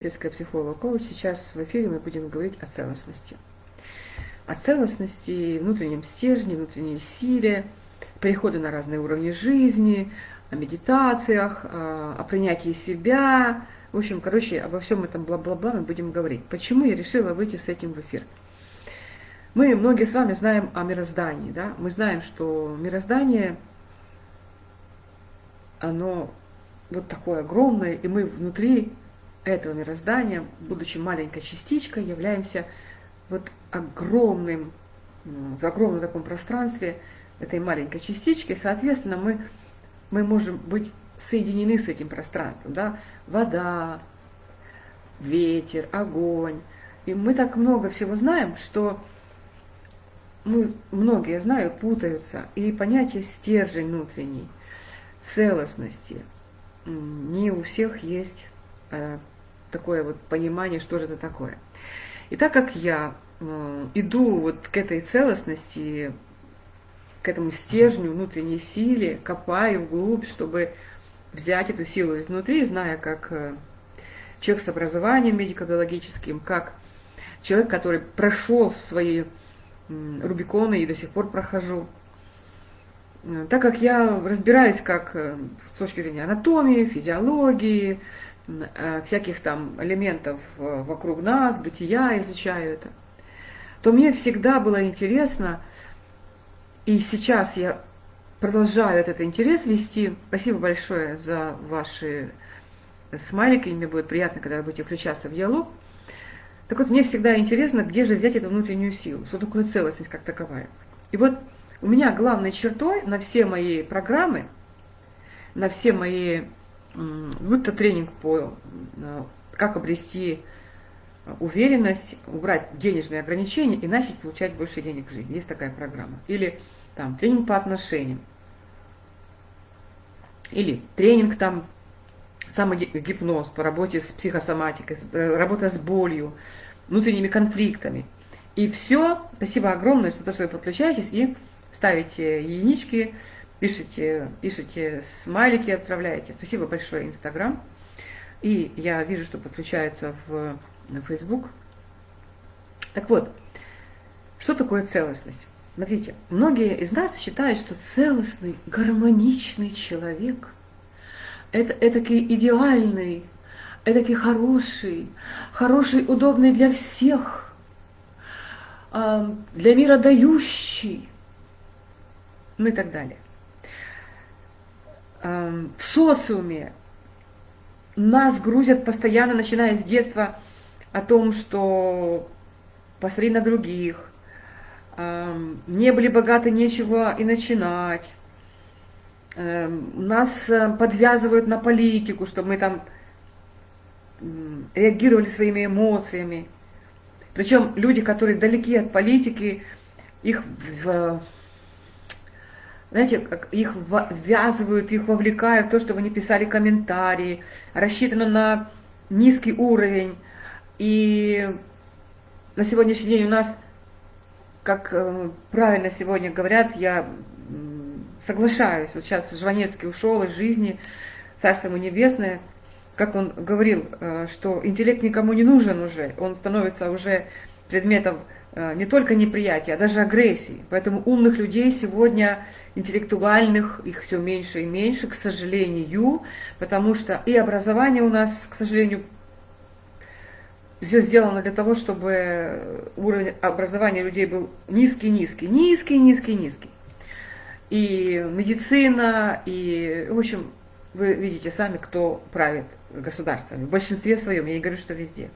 Сельская психолог коуч. Сейчас в эфире мы будем говорить о целостности. О целостности, внутреннем стержне, внутренней силе, переходы на разные уровни жизни, о медитациях, о принятии себя. В общем, короче, обо всем этом бла-бла-бла мы будем говорить. Почему я решила выйти с этим в эфир? Мы многие с вами знаем о мироздании. Да? Мы знаем, что мироздание, оно вот такое огромное, и мы внутри этого мироздания, будучи маленькой частичкой, являемся вот огромным, в огромном таком пространстве этой маленькой частички. Соответственно, мы, мы можем быть соединены с этим пространством. Да? Вода, ветер, огонь. И мы так много всего знаем, что мы, многие, знаю, путаются. И понятие стержень внутренний, целостности не у всех есть такое вот понимание, что же это такое. И так как я э, иду вот к этой целостности, к этому стержню внутренней силе, копаю вглубь, чтобы взять эту силу изнутри, зная, как э, человек с образованием медико-биологическим, как человек, который прошел свои Рубиконы и до сих пор прохожу. Э, так как я разбираюсь как с точки зрения анатомии, физиологии, Э, всяких там элементов э, вокруг нас, бытия, изучаю это, то мне всегда было интересно, и сейчас я продолжаю этот интерес вести. Спасибо большое за ваши смайлики, мне будет приятно, когда вы будете включаться в диалог. Так вот, мне всегда интересно, где же взять эту внутреннюю силу, что такое целостность как таковая. И вот у меня главной чертой на все мои программы, на все мои будь то тренинг по э, как обрести уверенность, убрать денежные ограничения и начать получать больше денег в жизни. Есть такая программа. Или там тренинг по отношениям. Или тренинг там самогипноз по работе с психосоматикой, э, работа с болью, внутренними конфликтами. И все, спасибо огромное за то, что вы подключаетесь и ставите единички, пишите, пишите смайлики, отправляете. Спасибо большое, Инстаграм. И я вижу, что подключается в Facebook. Так вот, что такое целостность? Смотрите, многие из нас считают, что целостный, гармоничный человек – это этакий идеальный, этакий хороший, хороший, удобный для всех, а, для мира дающий, ну и так далее. Эм, в социуме нас грузят постоянно, начиная с детства, о том, что посмотри на других, эм, не были богаты, нечего и начинать. Эм, нас э, подвязывают на политику, чтобы мы там реагировали своими эмоциями. Причем люди, которые далеки от политики, их в знаете, как их ввязывают, их вовлекают в то, чтобы они писали комментарии, рассчитано на низкий уровень. И на сегодняшний день у нас, как э, правильно сегодня говорят, я соглашаюсь, вот сейчас Жванецкий ушел из жизни, Царство ему небесное, как он говорил, э, что интеллект никому не нужен уже, он становится уже предметом не только неприятия, а даже агрессии. Поэтому умных людей сегодня, интеллектуальных, их все меньше и меньше, к сожалению, потому что и образование у нас, к сожалению, все сделано для того, чтобы уровень образования людей был низкий-низкий, низкий-низкий-низкий. И медицина, и, в общем, вы видите сами, кто правит государствами. В большинстве своем, я не говорю, что везде.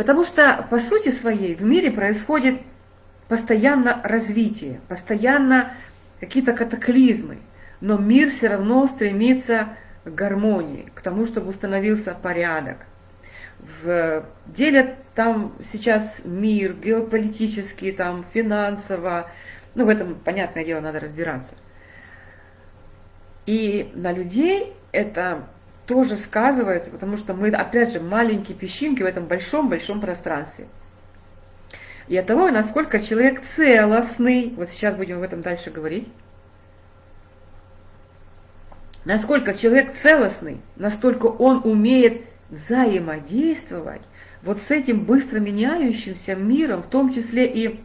Потому что, по сути своей, в мире происходит постоянно развитие, постоянно какие-то катаклизмы. Но мир все равно стремится к гармонии, к тому, чтобы установился порядок. В деле там сейчас мир геополитический, там финансово, ну в этом, понятное дело, надо разбираться. И на людей это тоже сказывается, потому что мы, опять же, маленькие песчинки в этом большом-большом пространстве. И от того, насколько человек целостный, вот сейчас будем об этом дальше говорить, насколько человек целостный, настолько он умеет взаимодействовать вот с этим быстро меняющимся миром, в том числе и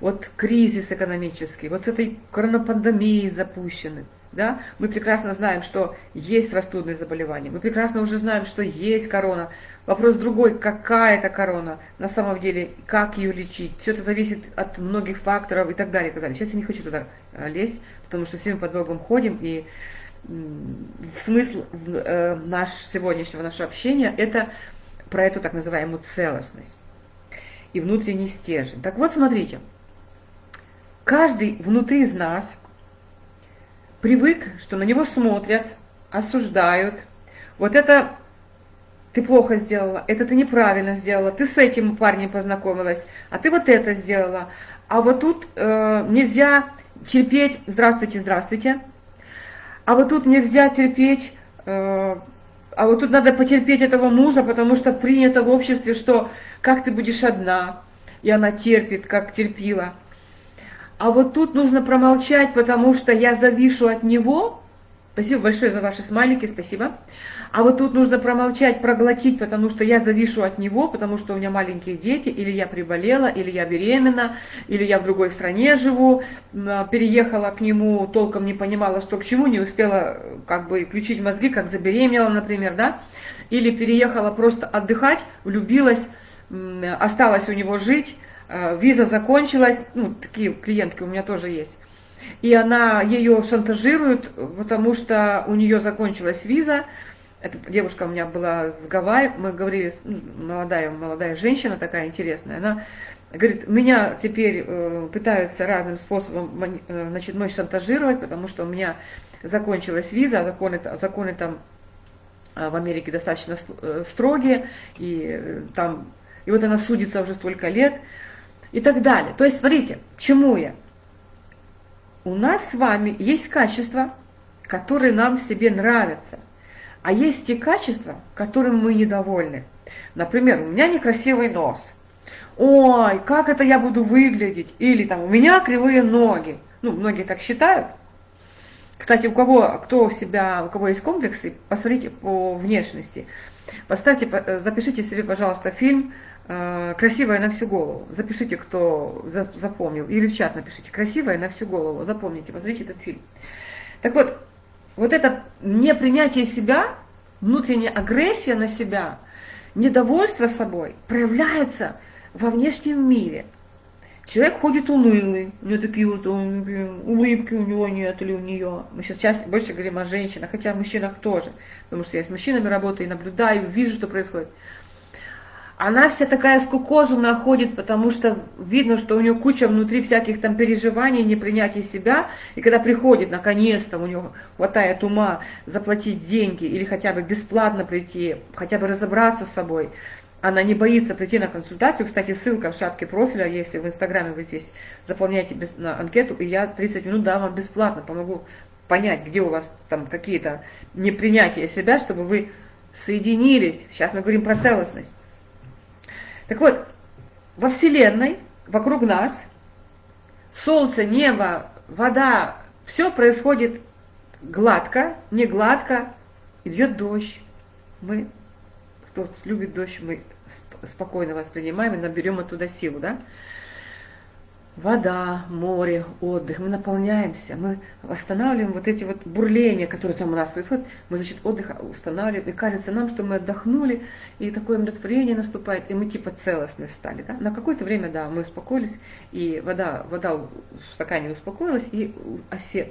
вот кризис экономический, вот с этой коронапандемией запущенной, да, мы прекрасно знаем, что есть простудные заболевания, мы прекрасно уже знаем, что есть корона. Вопрос другой, какая это корона на самом деле, как ее лечить. Все это зависит от многих факторов и так далее, и так далее. Сейчас я не хочу туда э, лезть, потому что все мы под Богом ходим, и смысл э, наш, сегодняшнего нашего общения это про эту так называемую целостность и внутренний стержень. Так вот, смотрите, каждый внутри из нас привык, что на него смотрят, осуждают. Вот это ты плохо сделала, это ты неправильно сделала, ты с этим парнем познакомилась, а ты вот это сделала. А вот тут э, нельзя терпеть, здравствуйте, здравствуйте, а вот тут нельзя терпеть, э, а вот тут надо потерпеть этого мужа, потому что принято в обществе, что как ты будешь одна, и она терпит, как терпила. А вот тут нужно промолчать, потому что я завишу от него. Спасибо большое за ваши смайлики, спасибо. А вот тут нужно промолчать, проглотить, потому что я завишу от него, потому что у меня маленькие дети, или я приболела, или я беременна, или я в другой стране живу, переехала к нему, толком не понимала, что к чему, не успела как бы включить мозги, как забеременела, например, да, или переехала просто отдыхать, влюбилась, осталась у него жить, виза закончилась, ну, такие клиентки у меня тоже есть, и она ее шантажирует, потому что у нее закончилась виза, эта девушка у меня была с Гавайи, мы говорили, ну, молодая, молодая женщина такая интересная, она говорит, меня теперь э, пытаются разным способом, э, значит, мой шантажировать, потому что у меня закончилась виза, а законы, законы там э, в Америке достаточно строгие, и там, и вот она судится уже столько лет, и так далее. То есть, смотрите, к чему я? У нас с вами есть качества, которые нам в себе нравятся, а есть те качества, которым мы недовольны. Например, у меня некрасивый нос. Ой, как это я буду выглядеть? Или там, у меня кривые ноги. Ну, многие так считают. Кстати, у кого, кто себя, у кого есть комплексы, посмотрите по внешности. Поставьте, э, запишите себе, пожалуйста, фильм красивая на всю голову. Запишите, кто запомнил, или в чат напишите. Красивая на всю голову. Запомните, посмотрите этот фильм. Так вот, вот это непринятие себя, внутренняя агрессия на себя, недовольство собой проявляется во внешнем мире. Человек ходит унылый, у него такие вот улыбки у него нет или у нее. Мы сейчас чаще, больше говорим о женщинах, хотя о мужчинах тоже, потому что я с мужчинами работаю и наблюдаю, вижу, что происходит она вся такая скукоженная ходит, потому что видно, что у нее куча внутри всяких там переживаний, непринятия себя, и когда приходит, наконец-то, у нее хватает ума заплатить деньги или хотя бы бесплатно прийти, хотя бы разобраться с собой, она не боится прийти на консультацию. Кстати, ссылка в шапке профиля, если в Инстаграме вы здесь заполняете на анкету, и я 30 минут дам вам бесплатно, помогу понять, где у вас там какие-то непринятия себя, чтобы вы соединились. Сейчас мы говорим про целостность. Так вот, во Вселенной, вокруг нас, Солнце, небо, вода, все происходит гладко, не гладко, идет дождь. Мы, кто любит дождь, мы спокойно воспринимаем и наберем оттуда силу, да? Вода, море, отдых, мы наполняемся, мы восстанавливаем вот эти вот бурления, которые там у нас происходят, мы за счет отдыха устанавливаем, и кажется нам, что мы отдохнули, и такое умиротворение наступает, и мы типа целостные стали. Да? На какое-то время, да, мы успокоились, и вода, вода в стакане успокоилась, и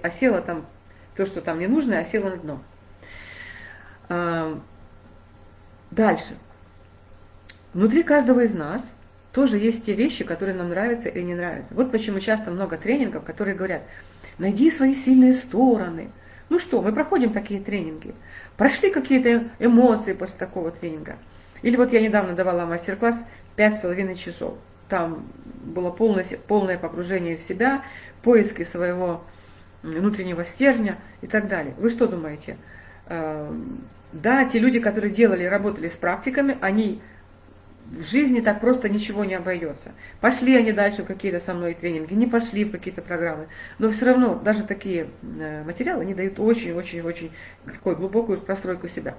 осела там то, что там не нужно, осела на дно. Дальше. Внутри каждого из нас – тоже есть те вещи, которые нам нравятся или не нравятся. Вот почему часто много тренингов, которые говорят, найди свои сильные стороны. Ну что, мы проходим такие тренинги. Прошли какие-то эмоции после такого тренинга. Или вот я недавно давала мастер-класс пять с половиной часов. Там было полное, полное погружение в себя, поиски своего внутреннего стержня и так далее. Вы что думаете? Эм, да, те люди, которые делали, работали с практиками, они в жизни так просто ничего не обойдется. Пошли они дальше в какие-то со мной тренинги, не пошли в какие-то программы, но все равно даже такие э, материалы, они дают очень-очень-очень такую глубокую простройку себя.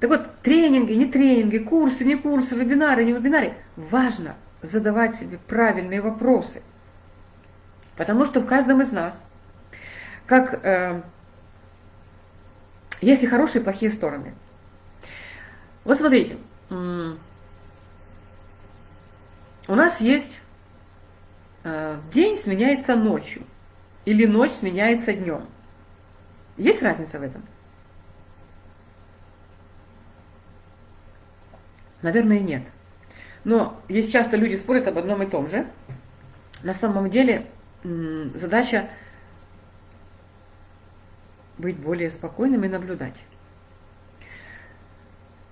Так вот, тренинги, не тренинги, курсы, не курсы, вебинары, не вебинары, важно задавать себе правильные вопросы. Потому что в каждом из нас, как э, есть и хорошие, и плохие стороны. Вот смотрите, у нас есть э, день сменяется ночью, или ночь сменяется днем. Есть разница в этом? Наверное, нет. Но есть часто люди спорят об одном и том же. На самом деле задача быть более спокойным и наблюдать.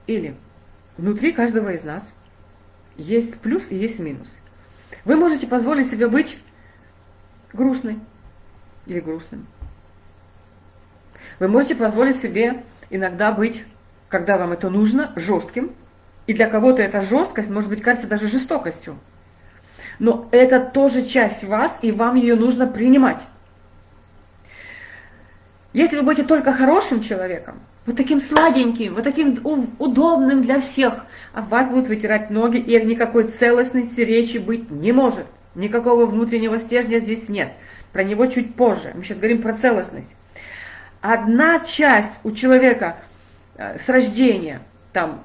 Или внутри каждого из нас есть плюс и есть минус. Вы можете позволить себе быть грустной или грустным. Вы можете позволить себе иногда быть, когда вам это нужно, жестким. И для кого-то эта жесткость, может быть, кажется даже жестокостью. Но это тоже часть вас, и вам ее нужно принимать. Если вы будете только хорошим человеком, вот таким сладеньким, вот таким удобным для всех, а вас будут вытирать ноги, и никакой целостности речи быть не может. Никакого внутреннего стержня здесь нет. Про него чуть позже. Мы сейчас говорим про целостность. Одна часть у человека э, с рождения, там,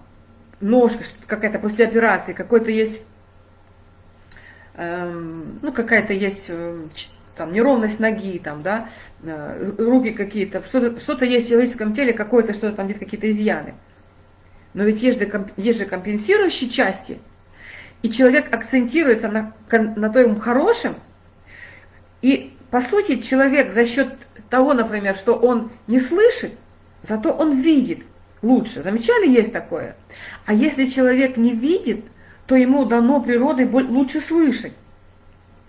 ножка какая-то после операции, какой-то есть, эм, ну, какая-то есть э, там неровность ноги, там, да, э, руки какие-то, что-то что, -то, есть в человеческом теле, какое-то что-то там, где-то какие-то изъяны. Но ведь есть же, есть же компенсирующие части, и человек акцентируется на, на том хорошем, и по сути человек за счет того, например, что он не слышит, зато он видит лучше. Замечали, есть такое? А если человек не видит, то ему дано природой лучше слышать.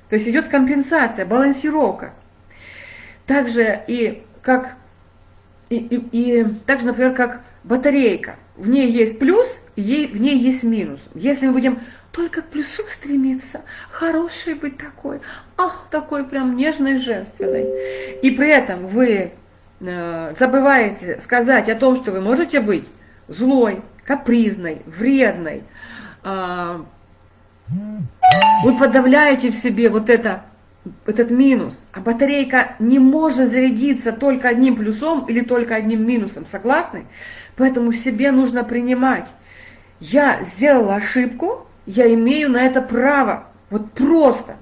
То есть идет компенсация, балансировка. Также и как и, и, и также, например, как батарейка. В ней есть плюс, ей, в ней есть минус. Если мы будем только к плюсу стремиться, хороший быть такой, ах, такой прям нежный, женственный. И при этом вы э, забываете сказать о том, что вы можете быть злой, капризной, вредной, э, вы подавляете в себе вот это, этот минус, а батарейка не может зарядиться только одним плюсом или только одним минусом, согласны? Поэтому себе нужно принимать. Я сделала ошибку, я имею на это право. Вот просто.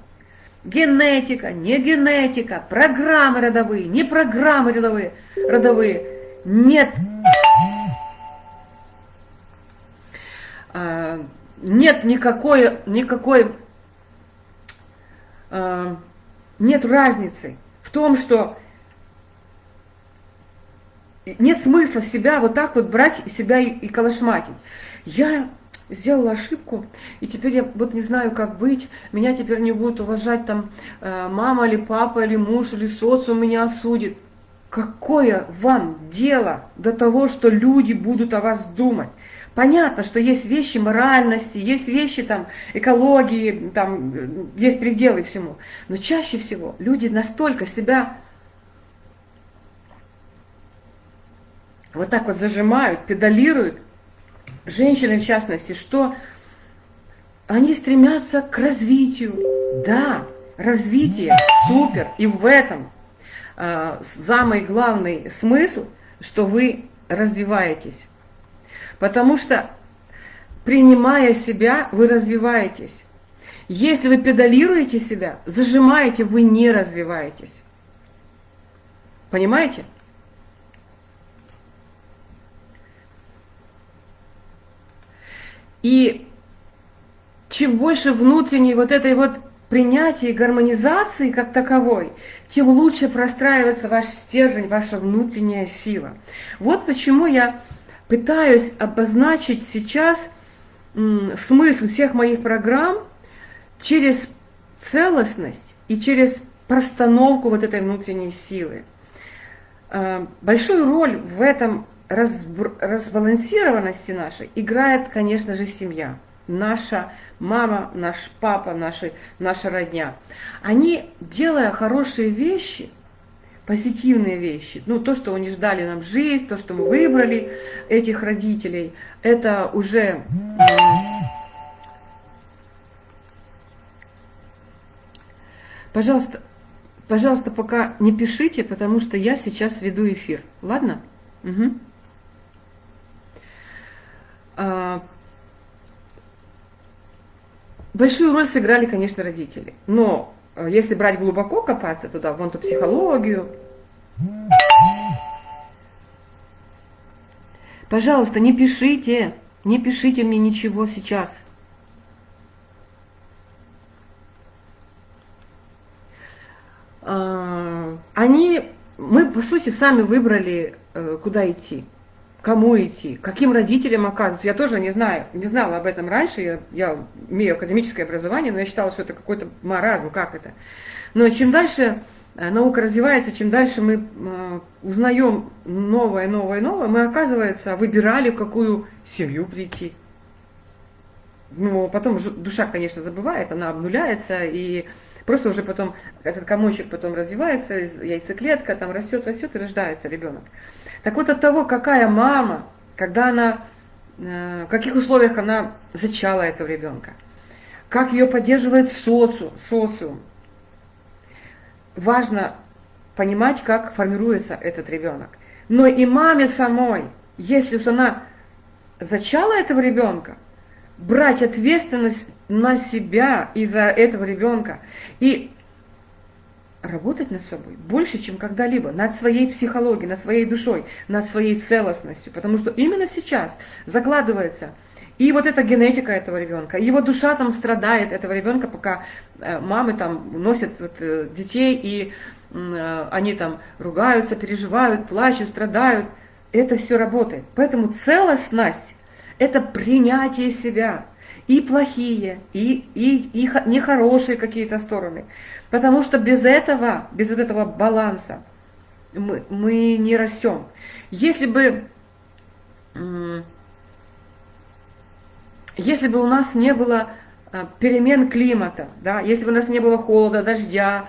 Генетика, не генетика, программы родовые, не программы родовые, родовые. Нет а, нет никакой, никакой э, нет разницы в том, что нет смысла себя вот так вот брать себя и, и калашматить. Я сделала ошибку, и теперь я вот не знаю, как быть, меня теперь не будут уважать там э, мама или папа, или муж, или социум меня осудит. Какое вам дело до того, что люди будут о вас думать? Понятно, что есть вещи моральности, есть вещи там экологии, там есть пределы всему. Но чаще всего люди настолько себя вот так вот зажимают, педалируют, женщины в частности, что они стремятся к развитию. Да, развитие супер. И в этом э, самый главный смысл, что вы развиваетесь. Потому что, принимая себя, вы развиваетесь. Если вы педалируете себя, зажимаете, вы не развиваетесь. Понимаете? И чем больше внутренней вот этой вот принятия и гармонизации как таковой, тем лучше простраивается ваш стержень, ваша внутренняя сила. Вот почему я пытаюсь обозначить сейчас смысл всех моих программ через целостность и через простановку вот этой внутренней силы. А, большую роль в этом разбалансированности нашей играет, конечно же, семья. Наша мама, наш папа, наши, наша родня. Они, делая хорошие вещи, позитивные вещи, ну, то, что они ждали нам жизнь, то, что мы выбрали этих родителей, это уже... Пожалуйста, пожалуйста, пока не пишите, потому что я сейчас веду эфир. Ладно? Угу. А, большую роль сыграли, конечно, родители. Но если брать глубоко, копаться туда, вон ту психологию, пожалуйста, не пишите, не пишите мне ничего сейчас. А, они, мы, по сути, сами выбрали, э, куда идти кому идти, каким родителям оказываться. Я тоже не знаю, не знала об этом раньше, я, я имею академическое образование, но я считала, что это какой-то маразм, как это. Но чем дальше э, наука развивается, чем дальше мы э, узнаем новое, новое, новое, мы, оказывается, выбирали, в какую семью прийти. Ну, потом душа, конечно, забывает, она обнуляется, и просто уже потом этот комочек потом развивается, яйцеклетка там растет, растет и рождается ребенок. Так вот от того, какая мама, когда она, э, в каких условиях она зачала этого ребенка, как ее поддерживает социум, социум. Важно понимать, как формируется этот ребенок. Но и маме самой, если уж она зачала этого ребенка, брать ответственность на себя из-за этого ребенка и работать над собой больше, чем когда-либо, над своей психологией, над своей душой, над своей целостностью. Потому что именно сейчас закладывается и вот эта генетика этого ребенка, его душа там страдает этого ребенка, пока э, мамы там носят вот, э, детей, и э, они там ругаются, переживают, плачут, страдают. Это все работает. Поэтому целостность – это принятие себя, и плохие, и, и, и нехорошие какие-то стороны. Потому что без этого, без вот этого баланса мы, мы не растем. Если бы, если бы у нас не было а, перемен климата, да, если бы у нас не было холода, дождя,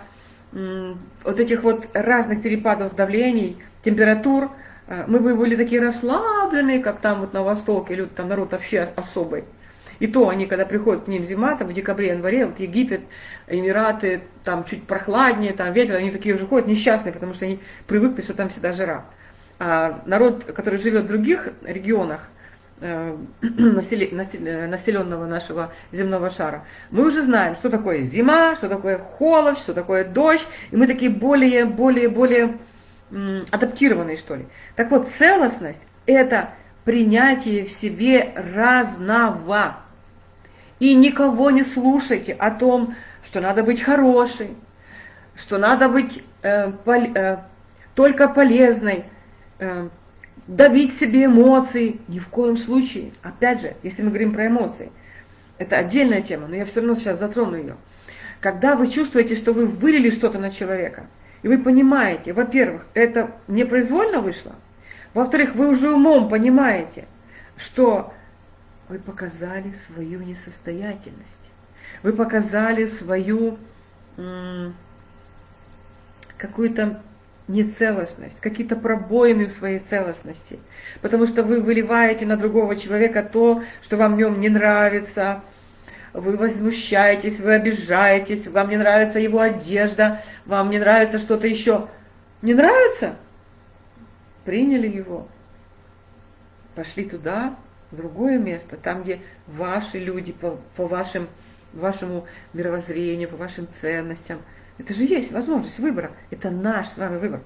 вот этих вот разных перепадов давлений, температур, а, мы бы были такие расслабленные, как там вот на Востоке, люди, там народ вообще особый. И то они, когда приходят к ним зима, там в декабре, январе, вот Египет, Эмираты, там чуть прохладнее, там ветер, они такие уже ходят несчастные, потому что они привыкли, что там всегда жара. А народ, который живет в других регионах, э, населенного нашего земного шара, мы уже знаем, что такое зима, что такое холод, что такое дождь, и мы такие более, более, более адаптированные, что ли. Так вот, целостность – это принятие в себе разного. И никого не слушайте о том, что надо быть хорошей, что надо быть э, пол, э, только полезной, э, давить себе эмоции. Ни в коем случае. Опять же, если мы говорим про эмоции, это отдельная тема, но я все равно сейчас затрону ее. Когда вы чувствуете, что вы вылили что-то на человека, и вы понимаете, во-первых, это непроизвольно вышло, во-вторых, вы уже умом понимаете, что вы показали свою несостоятельность. Вы показали свою какую-то нецелостность, какие-то пробоины в своей целостности. Потому что вы выливаете на другого человека то, что вам в нем не нравится, вы возмущаетесь, вы обижаетесь, вам не нравится его одежда, вам не нравится что-то еще. Не нравится? Приняли его, пошли туда, другое место, там, где ваши люди по, по вашим, вашему мировоззрению, по вашим ценностям. Это же есть возможность выбора. Это наш с вами выбор.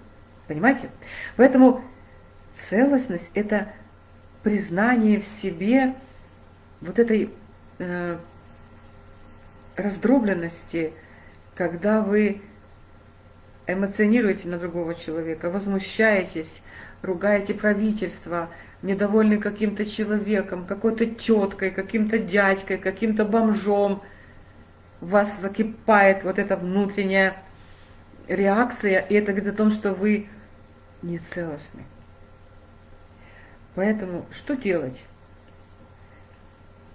Понимаете? Поэтому целостность – это признание в себе вот этой э, раздробленности, когда вы эмоционируете на другого человека, возмущаетесь, ругаете правительство – недовольны каким-то человеком, какой-то теткой, каким-то дядькой, каким-то бомжом, вас закипает вот эта внутренняя реакция, и это говорит о том, что вы не целостны. Поэтому что делать?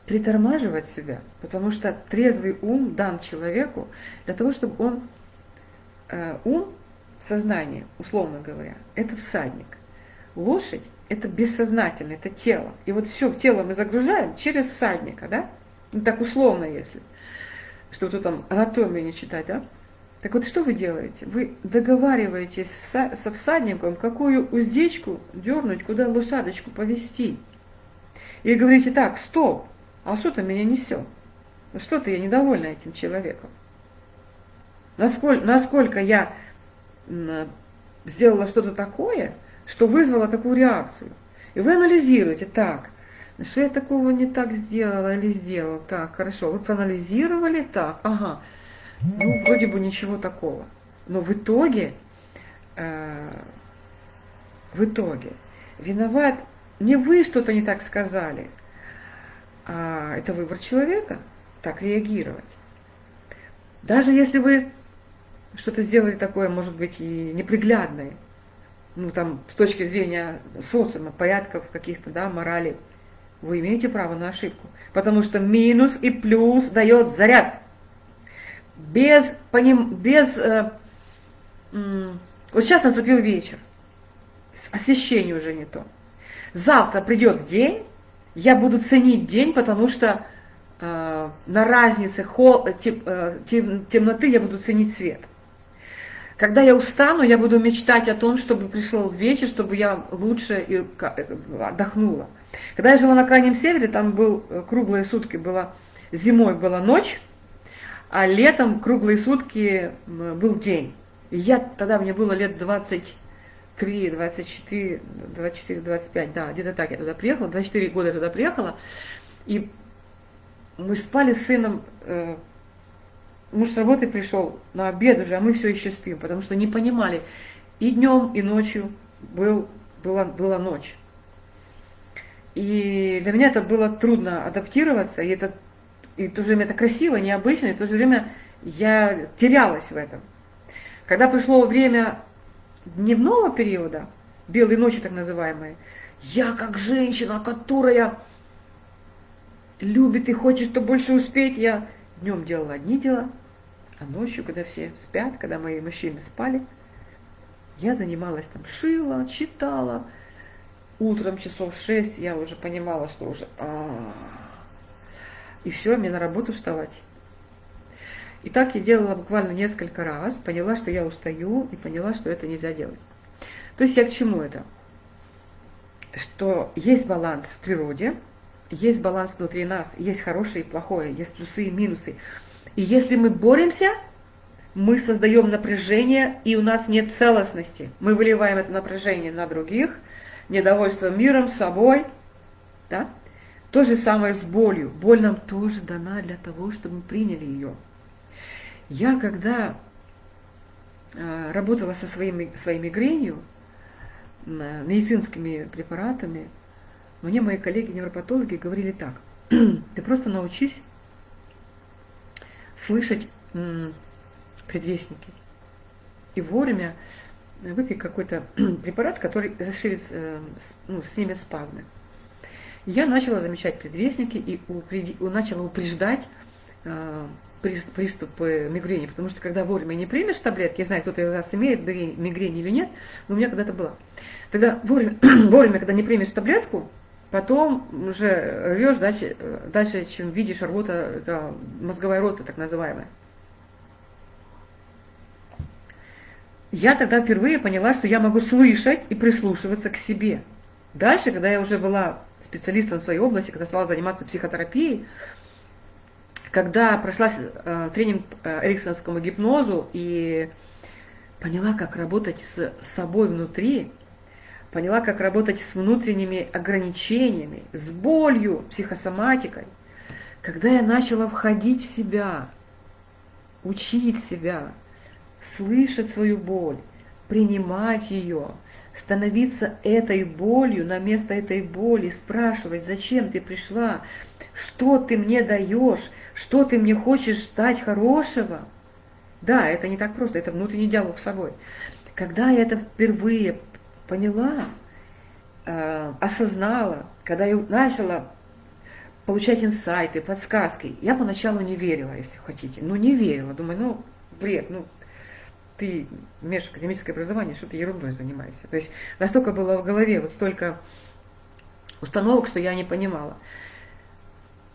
Притормаживать себя, потому что трезвый ум дан человеку для того, чтобы он э, ум, сознание, условно говоря, это всадник. Лошадь это бессознательное, это тело. И вот все в тело мы загружаем через всадника, да? Ну так условно, если. Что тут там анатомию не читать, да? Так вот, что вы делаете? Вы договариваетесь со всадником, какую уздечку дернуть, куда лошадочку повести. И говорите, так, стоп, а что ты меня несет? Что-то я недовольна этим человеком. Насколько, насколько я сделала что-то такое, что вызвало такую реакцию. И вы анализируете, так, что я такого не так сделала или сделал, так, хорошо, вы проанализировали, так, ага, ну, вроде бы ничего такого. Но в итоге, э, в итоге, виноват не вы что-то не так сказали, а это выбор человека, так реагировать. Даже если вы что-то сделали такое, может быть, и неприглядное, ну там, с точки зрения социума, порядков каких-то, да, морали, вы имеете право на ошибку. Потому что минус и плюс дает заряд без, поним, без э, э, вот сейчас наступил вечер, освещение уже не то. Завтра придет день, я буду ценить день, потому что э, на разнице хол, тем, э, тем, темноты я буду ценить свет. Когда я устану, я буду мечтать о том, чтобы пришел вечер, чтобы я лучше э, отдохнула. Когда я жила на Крайнем Севере, там был э, круглые сутки, была, зимой была ночь, а летом круглые сутки был день. Я, тогда мне было лет 23, 24, 24, 25, да, где-то так я туда приехала, 24 года я туда приехала, и мы спали с сыном, э, муж с работы пришел на обед уже, а мы все еще спим, потому что не понимали, и днем, и ночью был, была, была ночь. И для меня это было трудно адаптироваться, и это и в то же время это красиво, необычно, и в то же время я терялась в этом. Когда пришло время дневного периода, белой ночи так называемой, я как женщина, которая любит и хочет, что больше успеть, я днем делала одни дела, а ночью, когда все спят, когда мои мужчины спали, я занималась там, шила, читала. Утром часов шесть я уже понимала, что уже... А -а -а и все, мне на работу вставать. И так я делала буквально несколько раз, поняла, что я устаю, и поняла, что это нельзя делать. То есть я к чему это? Что есть баланс в природе, есть баланс внутри нас, есть хорошее и плохое, есть плюсы и минусы. И если мы боремся, мы создаем напряжение, и у нас нет целостности. Мы выливаем это напряжение на других, недовольство миром, собой, да? То же самое с болью. Боль нам тоже дана для того, чтобы мы приняли ее. Я когда э, работала со своими, своей мигренью, медицинскими препаратами, мне мои коллеги-невропатологи говорили так, ты просто научись слышать предвестники. И вовремя выпей какой-то препарат, который заширит, э, ну, снимет спазмы я начала замечать предвестники и упреди, начала упреждать э, приступы мигрени, потому что когда вовремя не примешь таблетки, я знаю, кто-то из вас имеет мигрень или нет, но у меня когда-то было. Тогда вовремя, вовремя, когда не примешь таблетку, потом уже рвешь дальше, дальше чем видишь рвота, это мозговая рота так называемая. Я тогда впервые поняла, что я могу слышать и прислушиваться к себе. Дальше, когда я уже была специалистом в своей области, когда стала заниматься психотерапией, когда прошла э, тренинг эриксоновскому гипнозу и поняла, как работать с собой внутри, поняла, как работать с внутренними ограничениями, с болью, психосоматикой, когда я начала входить в себя, учить себя, слышать свою боль, принимать ее – становиться этой болью на место этой боли, спрашивать, зачем ты пришла, что ты мне даешь, что ты мне хочешь дать хорошего. Да, это не так просто, это внутренний диалог с собой. Когда я это впервые поняла, э, осознала, когда я начала получать инсайты, подсказки, я поначалу не верила, если хотите. Ну, не верила. Думаю, ну, бред, ну, ты имеешь академическое образование, что ты ерундой занимаешься. То есть настолько было в голове вот столько установок, что я не понимала.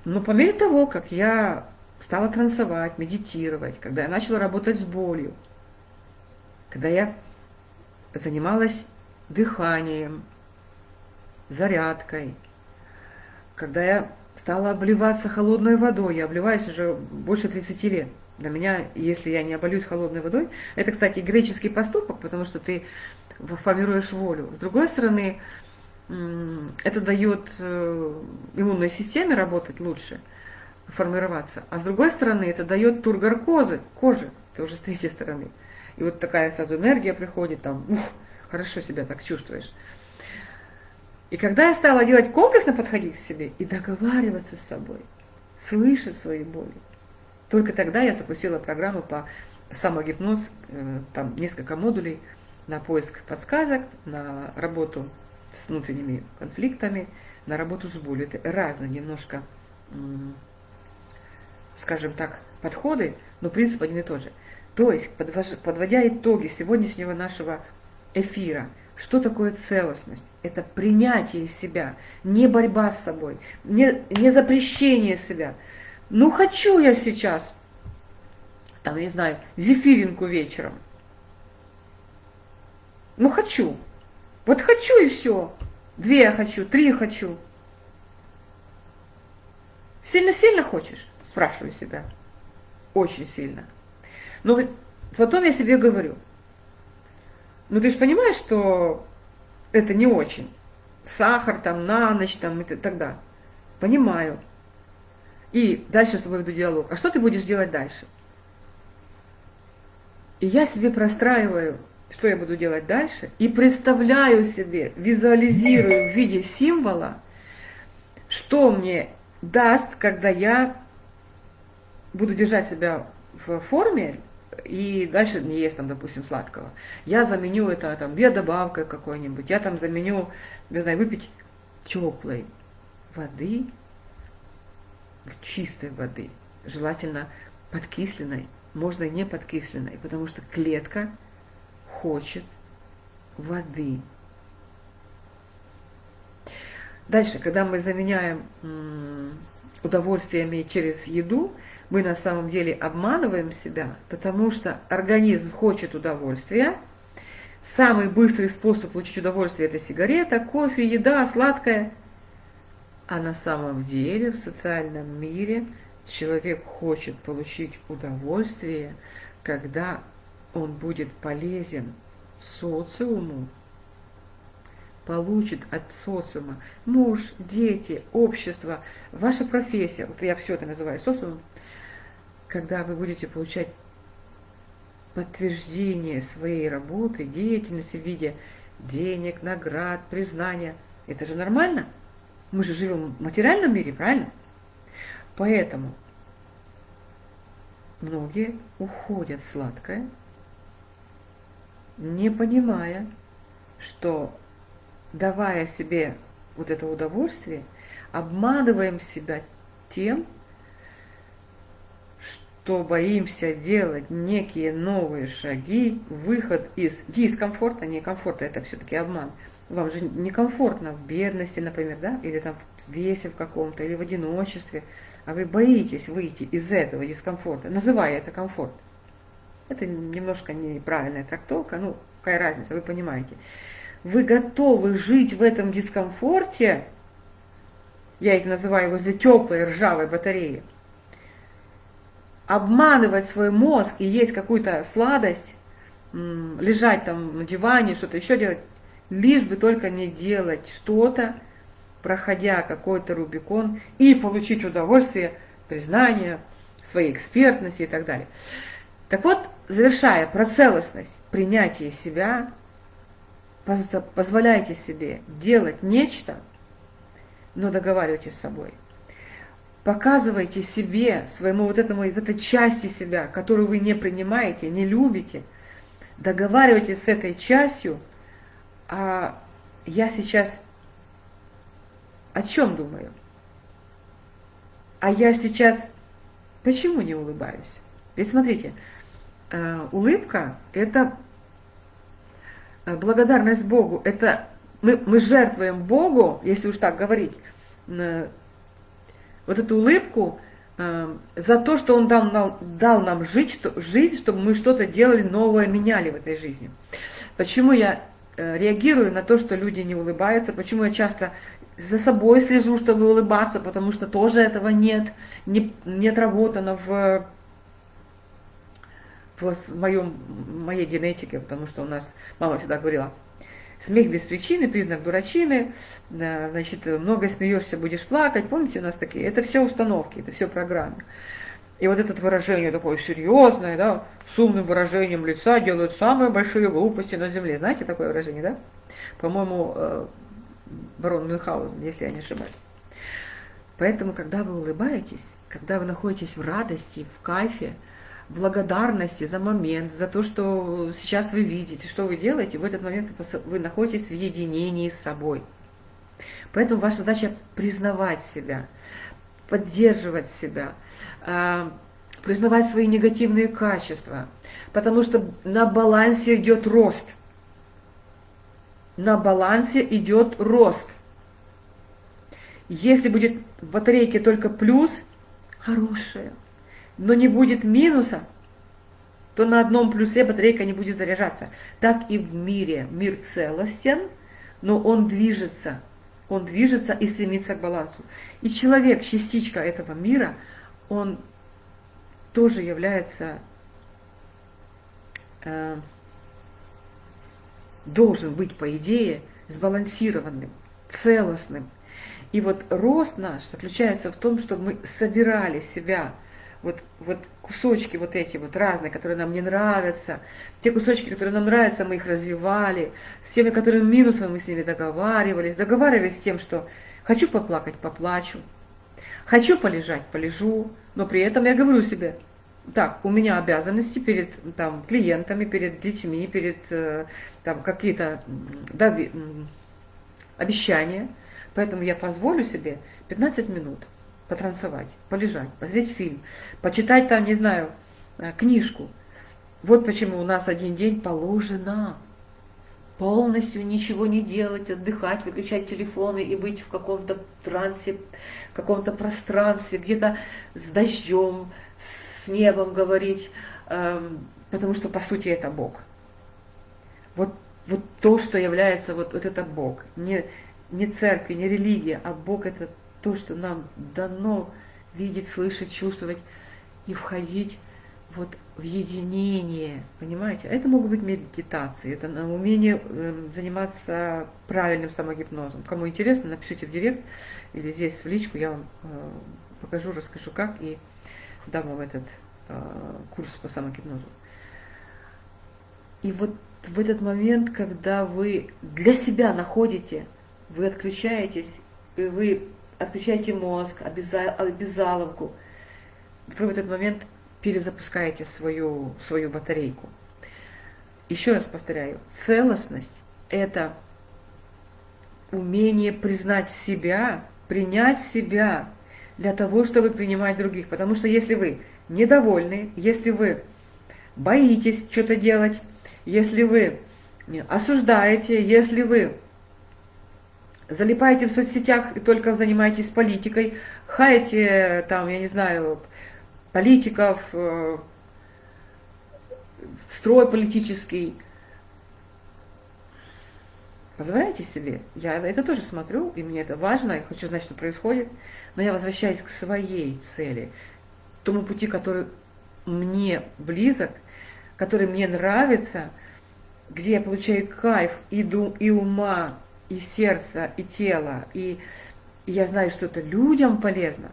Но по мере того, как я стала трансовать, медитировать, когда я начала работать с болью, когда я занималась дыханием, зарядкой, когда я стала обливаться холодной водой, я обливаюсь уже больше 30 лет. Для меня, если я не оболюсь холодной водой, это, кстати, греческий поступок, потому что ты формируешь волю. С другой стороны, это дает э, иммунной системе работать лучше, формироваться. А с другой стороны, это дает тургор кожи, кожи, это уже с третьей стороны. И вот такая сразу энергия приходит, там, ух, хорошо себя так чувствуешь. И когда я стала делать комплексно подходить к себе и договариваться с собой, слышать свои боли, только тогда я запустила программу по самогипноз, э, там несколько модулей на поиск подсказок, на работу с внутренними конфликтами, на работу с болью. Это разные немножко, скажем так, подходы, но принцип один и тот же. То есть, подводя итоги сегодняшнего нашего эфира, что такое целостность? Это принятие себя, не борьба с собой, не, не запрещение себя. Ну, хочу я сейчас, там, не знаю, зефиринку вечером. Ну, хочу. Вот хочу и все. Две я хочу, три хочу. Сильно-сильно хочешь? Спрашиваю себя. Очень сильно. Но потом я себе говорю, ну ты же понимаешь, что это не очень. Сахар там на ночь там и тогда. Понимаю. И дальше с тобой веду диалог. А что ты будешь делать дальше? И я себе простраиваю что я буду делать дальше, и представляю себе, визуализирую в виде символа, что мне даст, когда я буду держать себя в форме и дальше не есть там, допустим, сладкого. Я заменю это там биодобавкой какой-нибудь, я там заменю, не знаю, выпить теплой воды, чистой воды, желательно подкисленной, можно и не подкисленной, потому что клетка – хочет воды. Дальше, когда мы заменяем удовольствиями через еду, мы на самом деле обманываем себя, потому что организм хочет удовольствия. Самый быстрый способ получить удовольствие – это сигарета, кофе, еда, сладкое. А на самом деле в социальном мире человек хочет получить удовольствие, когда он будет полезен социуму, получит от социума муж, дети, общество, ваша профессия, вот я все это называю социумом, когда вы будете получать подтверждение своей работы, деятельности в виде денег, наград, признания. Это же нормально? Мы же живем в материальном мире, правильно? Поэтому многие уходят сладкое, не понимая, что давая себе вот это удовольствие, обманываем себя тем, что боимся делать некие новые шаги, выход из дискомфорта, не комфорта, это все-таки обман. Вам же некомфортно в бедности, например, да, или там в весе в каком-то, или в одиночестве, а вы боитесь выйти из этого дискомфорта, называя это комфорт. Это немножко неправильная трактовка, ну, какая разница, вы понимаете. Вы готовы жить в этом дискомфорте, я это называю возле теплой ржавой батареи, обманывать свой мозг и есть какую-то сладость, лежать там на диване, что-то еще делать, лишь бы только не делать что-то, проходя какой-то Рубикон и получить удовольствие, признание своей экспертности и так далее. Так вот, завершая про целостность, принятие себя, позволяйте себе делать нечто, но договаривайтесь с собой. Показывайте себе, своему вот этому, вот этой части себя, которую вы не принимаете, не любите, договаривайтесь с этой частью, а я сейчас о чем думаю? А я сейчас почему не улыбаюсь? Ведь смотрите, э, улыбка – это э, благодарность Богу, это мы, мы жертвуем Богу, если уж так говорить, э, вот эту улыбку за то, что Он дал нам, дал нам жить, что, жизнь, чтобы мы что-то делали новое, меняли в этой жизни. Почему я реагирую на то, что люди не улыбаются, почему я часто за собой слежу, чтобы улыбаться, потому что тоже этого нет, не, не отработано в, в моем, моей генетике, потому что у нас мама всегда говорила, смех без причины, признак дурачины, значит, много смеешься, будешь плакать, помните у нас такие, это все установки, это все программы. И вот это выражение такое серьезное, да, с умным выражением лица делают самые большие глупости на земле. Знаете такое выражение, да? По-моему, э, барон Мюнхгаузен, если я не ошибаюсь. Поэтому, когда вы улыбаетесь, когда вы находитесь в радости, в кайфе, благодарности за момент, за то, что сейчас вы видите, что вы делаете, в этот момент вы находитесь в единении с собой. Поэтому ваша задача признавать себя, поддерживать себя, а, признавать свои негативные качества, потому что на балансе идет рост – на балансе идет рост. Если будет в батарейке только плюс, хорошее, но не будет минуса, то на одном плюсе батарейка не будет заряжаться. Так и в мире. Мир целостен, но он движется. Он движется и стремится к балансу. И человек, частичка этого мира, он тоже является э, должен быть, по идее, сбалансированным, целостным. И вот рост наш заключается в том, чтобы мы собирали себя, вот, вот кусочки вот эти вот разные, которые нам не нравятся, те кусочки, которые нам нравятся, мы их развивали, с теми, которые минусом мы с ними договаривались, договаривались с тем, что хочу поплакать, поплачу, хочу полежать, полежу, но при этом я говорю себе, так, у меня обязанности перед там, клиентами, перед детьми, перед э, там какие-то да, обещания. Поэтому я позволю себе 15 минут потанцевать, полежать, посмотреть фильм, почитать там, не знаю, э, книжку. Вот почему у нас один день положено полностью ничего не делать, отдыхать, выключать телефоны и быть в каком-то трансе, в каком-то пространстве, где-то с дождем, с небом говорить, эм, потому что по сути это Бог. Вот, вот то, что является, вот, вот это Бог. Не, не церковь, не религия, а Бог это то, что нам дано видеть, слышать, чувствовать и входить вот в единение, понимаете? Это могут быть медитации, это умение э, заниматься правильным самогипнозом. Кому интересно, напишите в директ или здесь в личку, я вам э, покажу, расскажу как и дам вам этот э, курс по самогипнозу. И вот в этот момент, когда вы для себя находите, вы отключаетесь, вы отключаете мозг, обязаловку, вы в этот момент перезапускаете свою, свою батарейку. Еще раз повторяю, целостность – это умение признать себя, принять себя для того, чтобы принимать других. Потому что если вы недовольны, если вы боитесь что-то делать, если вы осуждаете, если вы залипаете в соцсетях и только занимаетесь политикой, хаете, там, я не знаю, политиков, э, строй политический, позволяйте себе. Я это тоже смотрю, и мне это важно, я хочу знать, что происходит, но я возвращаюсь к своей цели, тому пути, который мне близок – который мне нравится, где я получаю кайф и, ду, и ума, и сердца, и тела, и, я знаю, что это людям полезно.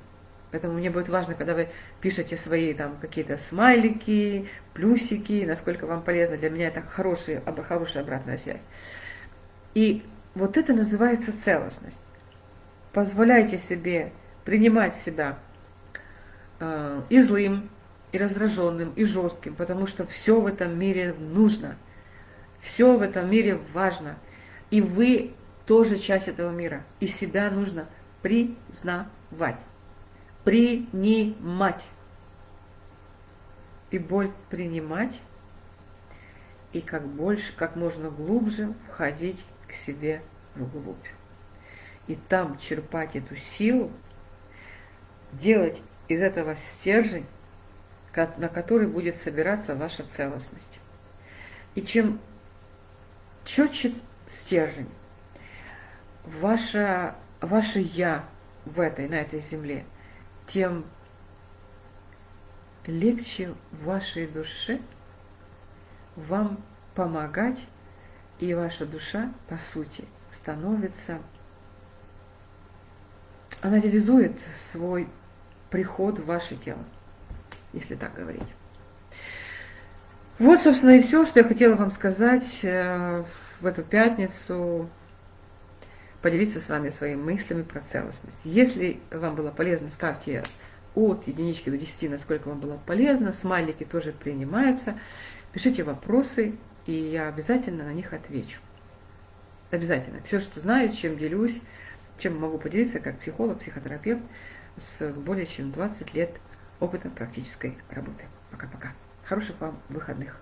Поэтому мне будет важно, когда вы пишете свои там какие-то смайлики, плюсики, насколько вам полезно. Для меня это хорошая, хорошая обратная связь. И вот это называется целостность. Позволяйте себе принимать себя э, и злым, и раздраженным, и жестким, потому что все в этом мире нужно. Все в этом мире важно. И вы тоже часть этого мира. И себя нужно признавать, принимать. И боль принимать, и как больше, как можно глубже входить к себе вглубь. И там черпать эту силу, делать из этого стержень, на который будет собираться ваша целостность. И чем четче стержень, ваше, ваше «я» в этой, на этой земле, тем легче вашей душе вам помогать, и ваша душа, по сути, становится, она реализует свой приход в ваше тело, если так говорить. Вот, собственно, и все, что я хотела вам сказать э, в эту пятницу поделиться с вами своими мыслями про целостность. Если вам было полезно, ставьте от единички до 10, насколько вам было полезно. Смайлики тоже принимаются. Пишите вопросы, и я обязательно на них отвечу. Обязательно. Все, что знаю, чем делюсь, чем могу поделиться как психолог, психотерапевт с более чем 20 лет опыта практической работы. Пока-пока. Хороших вам выходных.